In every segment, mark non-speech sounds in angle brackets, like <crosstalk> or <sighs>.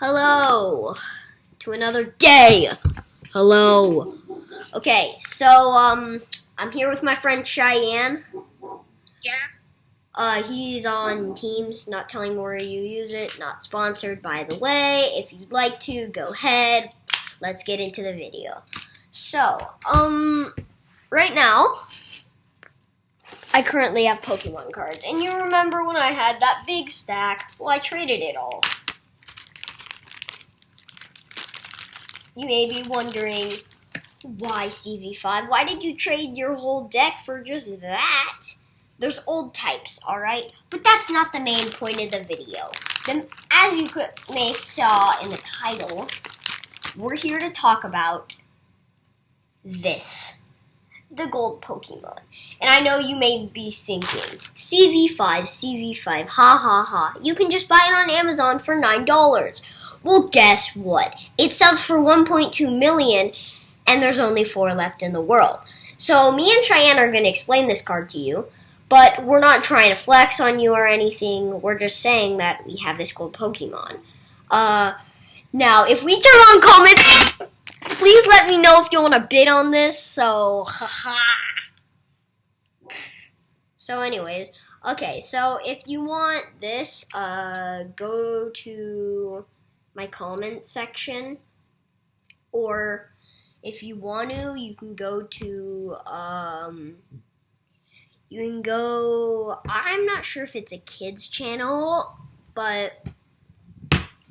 Hello to another day. Hello. Okay, so um, I'm here with my friend Cheyenne. Yeah. Uh, he's on Teams, not telling where you use it, not sponsored by the way. If you'd like to, go ahead. Let's get into the video. So, um, right now, I currently have Pokemon cards. And you remember when I had that big stack? Well, I traded it all. You may be wondering, why CV5? Why did you trade your whole deck for just that? There's old types, alright? But that's not the main point of the video. The, as you may saw in the title, we're here to talk about this. The gold Pokemon. And I know you may be thinking, CV5, CV5, ha ha ha. You can just buy it on Amazon for $9. Well, guess what? It sells for 1.2 million and there's only four left in the world. So me and Cheyenne are going to explain this card to you, but we're not trying to flex on you or anything. We're just saying that we have this gold Pokemon. Uh, now, if we turn on comments, please let me know if you want to bid on this. So, haha. so, anyways, okay. So, if you want this, uh, go to my comment section, or if you want to, you can go to um, you can go. I'm not sure if it's a kids channel, but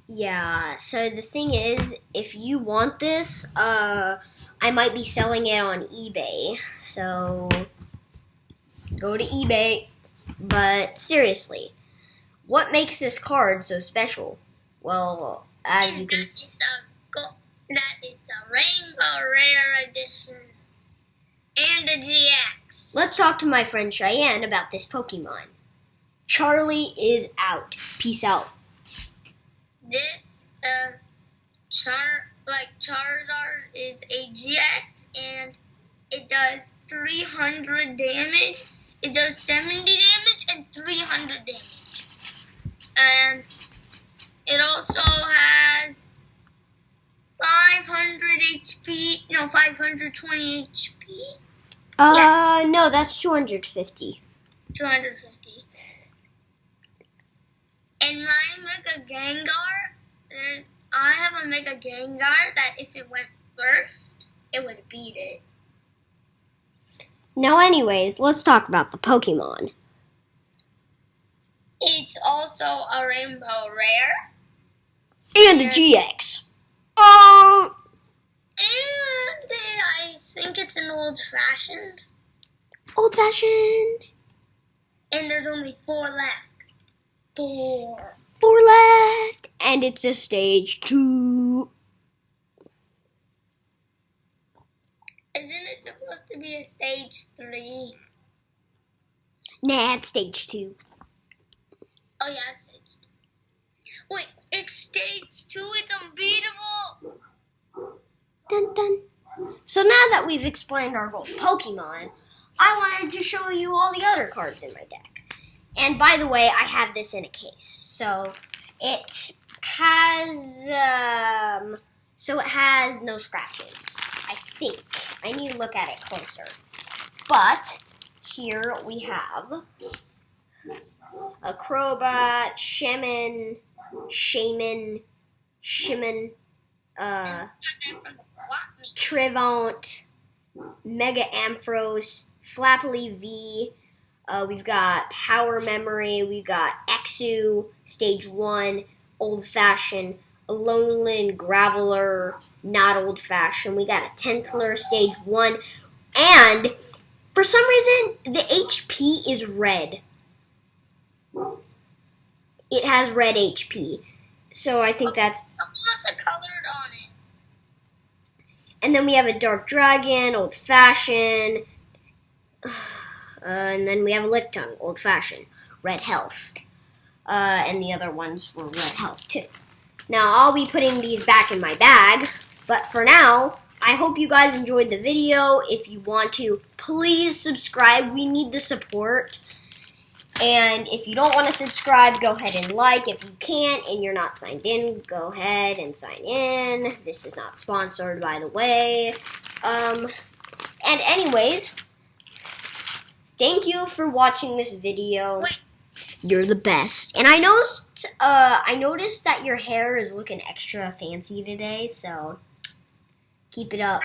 yeah. So the thing is, if you want this, uh, I might be selling it on eBay. So go to eBay. But seriously, what makes this card so special? Well, as you can see that it's a rainbow rare edition and a GX. Let's talk to my friend Cheyenne about this Pokemon. Charlie is out. Peace out. This uh char like Charizard is a GX and it does 300 damage. It does 70 damage and 300 damage. And it also 120 HP? Uh, yeah. no, that's 250. 250. In my Mega Gengar, there's, I have a Mega Gengar that if it went first, it would beat it. Now, anyways, let's talk about the Pokemon. It's also a Rainbow Rare. And a GX. It's an old fashioned. Old fashioned. And there's only four left. Four. Four left. And it's a stage two. Isn't it supposed to be a stage three? Nah, it's stage two. Oh, yeah, it's stage two. Wait, it's stage two. It's unbeatable. Dun dun. So now that we've explained our gold Pokemon, I wanted to show you all the other cards in my deck. And by the way, I have this in a case. So it has um, so it has no scratches. I think. I need to look at it closer. But here we have a Crobat, Shaman, Shaman, Shimon, uh, Trivont, Mega Ampharos, Flappily V. Uh, we've got Power Memory. We've got Exu, Stage 1, Old Fashioned, Alolan Graveler, not Old Fashioned. We got a Tentler, Stage 1. And for some reason, the HP is red it has red HP. So I think that's. colored on it. And then we have a dark dragon, old fashioned. <sighs> Uh, and then we have a Lickitung, old fashioned, red health. Uh, and the other ones were red health too. Now I'll be putting these back in my bag, but for now, I hope you guys enjoyed the video. If you want to, please subscribe. We need the support. And if you don't want to subscribe, go ahead and like. If you can't and you're not signed in, go ahead and sign in. This is not sponsored, by the way. Um, and anyways, thank you for watching this video. Wait. You're the best. And I noticed, uh, I noticed that your hair is looking extra fancy today, so keep it up.